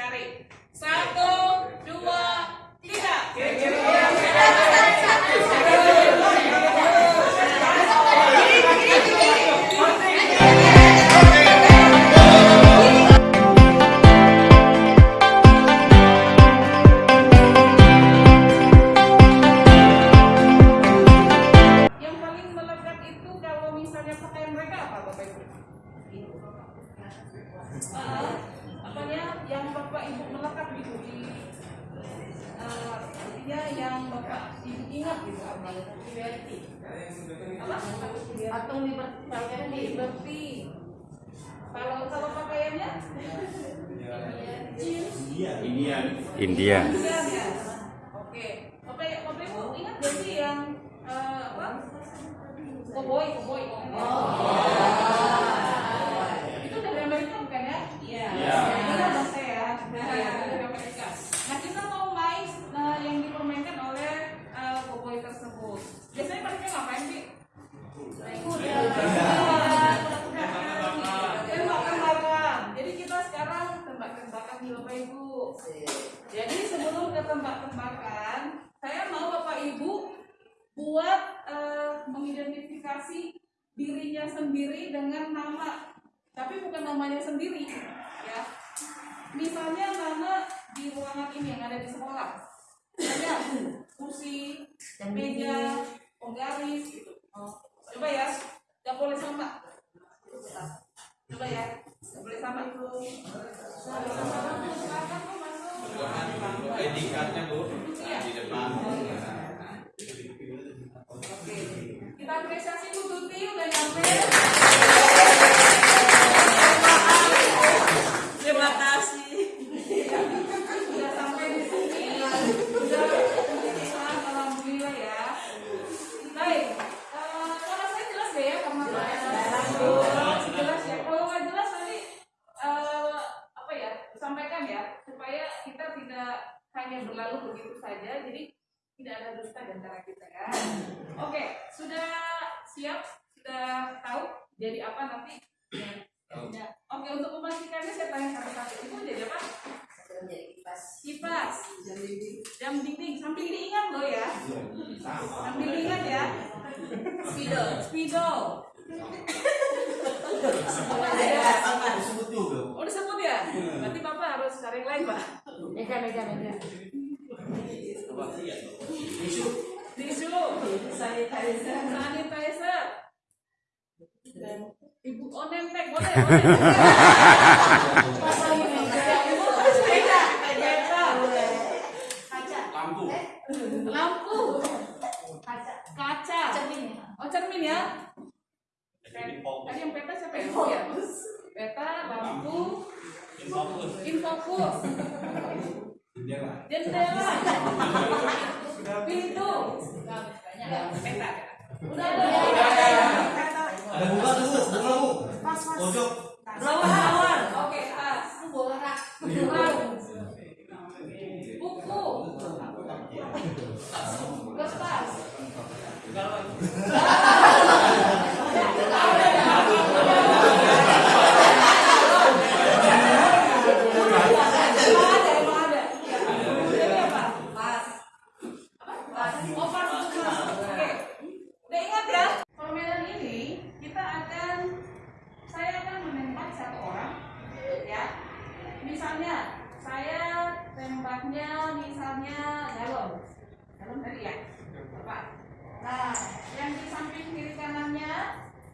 cari. Satu, dua, tiga. Yang paling melekat itu kalau misalnya pakaian mereka apa Bapak Ibu? Uh, apanya yang Bapak Ibu melekat gitu di uh, artinya yang Bapak Ibu ingat gitu apa? Liberty. Apa? Atau liberty. Liberty. Kalau kalau pakaiannya? Jeans. Indian. India. Iya, ya. Oke. Bapak Bapak Ibu ingat gak sih yang eh, apa? Koboi, koboi. Itu dari Amerika bukan ya? Iya. Iya, dong saya. Iya, dari Amerika. Nah, kita mau main eh, yang dipermainkan oleh eh, koboi tersebut. Biasanya mereka ngapain sih? Naik kuda. Tembak-tembakan. Jadi kita sekarang tembak-tembakan nih Bapak Ibu. Jadi sebelum ke tembak-tembakan, saya mau Bapak Ibu buat eh, mengidentifikasi sendiri dengan nama, tapi bukan namanya sendiri, ya. Misalnya nama di ruangan ini yang ada di sekolah, misalnya kursi, meja, penggaris, gitu. Oh, coba ya, nggak boleh sama. Coba ya, nggak boleh sama itu. Silakan Bu, masuk. ID card-nya Bu di depan. Oke, kita apresiasi Bu Tuti udah nyampe. Terima kasih. Sudah sampai di sini. Sudah bisa, alhamdulillah ya. Baik, eh, suara saya jelas deh ya kamar Jelas ya. Kalau nggak jelas nanti eh, apa ya sampaikan ya supaya kita tidak hanya berlalu begitu saja. Jadi tidak ada dusta di antara kita ya. Oke, sudah siap? Sudah tahu jadi apa nanti? Ya. Oke, untuk memastikannya saya tanya satu-satu. Ibu jadi apa? Kipas. Jam dinding. Sambil diingat loh ya. Sambil diingat ya. Spidol. Spidol. Oh disebut ya? Berarti Bapak harus cari yang lain Pak. Mega, mega, mega. Tisu. Sanitizer. Sanitizer. Ibu oh nemtek boleh. Lampu. Lampu. Kaca. Oh cermin ya. Tadi yang peta siapa ya? Ya. Peta, lampu, infokus, jendela, pintu, peta. Udah ada. Ada bunga tuh, Bu. bunga Bu. Pojok. Drawer, oke, as. Rak. Buku. Emang ada, emang ada. Ini apa? Apa? Oh, pas itu mas. Oke. Udah ingat ya? Permainan ini kita akan saya akan menembak satu orang ya. Misalnya saya tembaknya misalnya galon. Galon tadi ya. Bapak. Nah, yang di samping kiri kanannya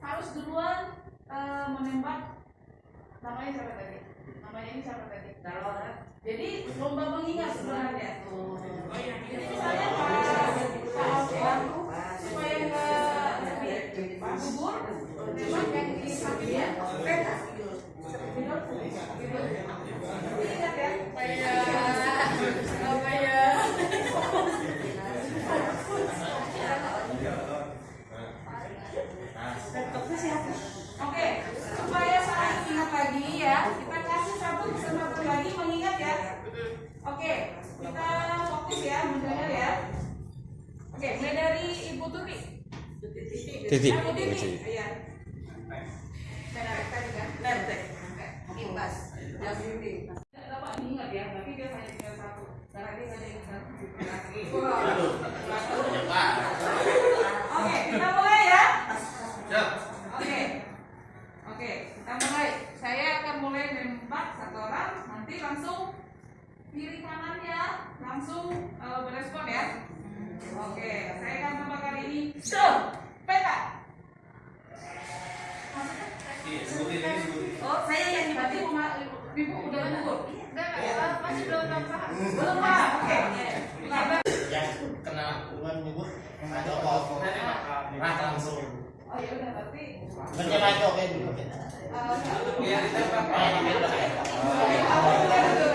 harus duluan eh, menembak namanya siapa tadi? Namanya ini siapa tadi? Galon. Jadi lomba mengingat sebenarnya. Jadi misalnya Pak Pak supaya nggak gugur, memang yang di sampingnya peta. Tapi ingat ya, supaya supaya Oke, supaya saling ingat lagi ya, kita kasih satu kesempatan lagi mengingat ya. Oke, kita fokus ya mendengar ya. Oke, mulai dari Ibu Tuti. Titi. Ibu Ờ, Kevin. Ờ,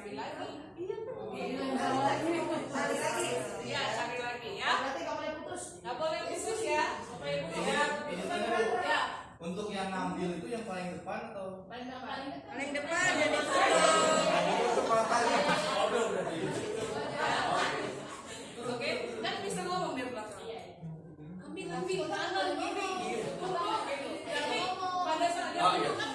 cari lagi. Iya cari lagi. Iya cari lagi. Ya. Berarti boleh putus. Nggak boleh putus ya. Ibu iya. iya. untuk yang ngambil itu yang paling depan atau? Paling depan. Paling depan. Itu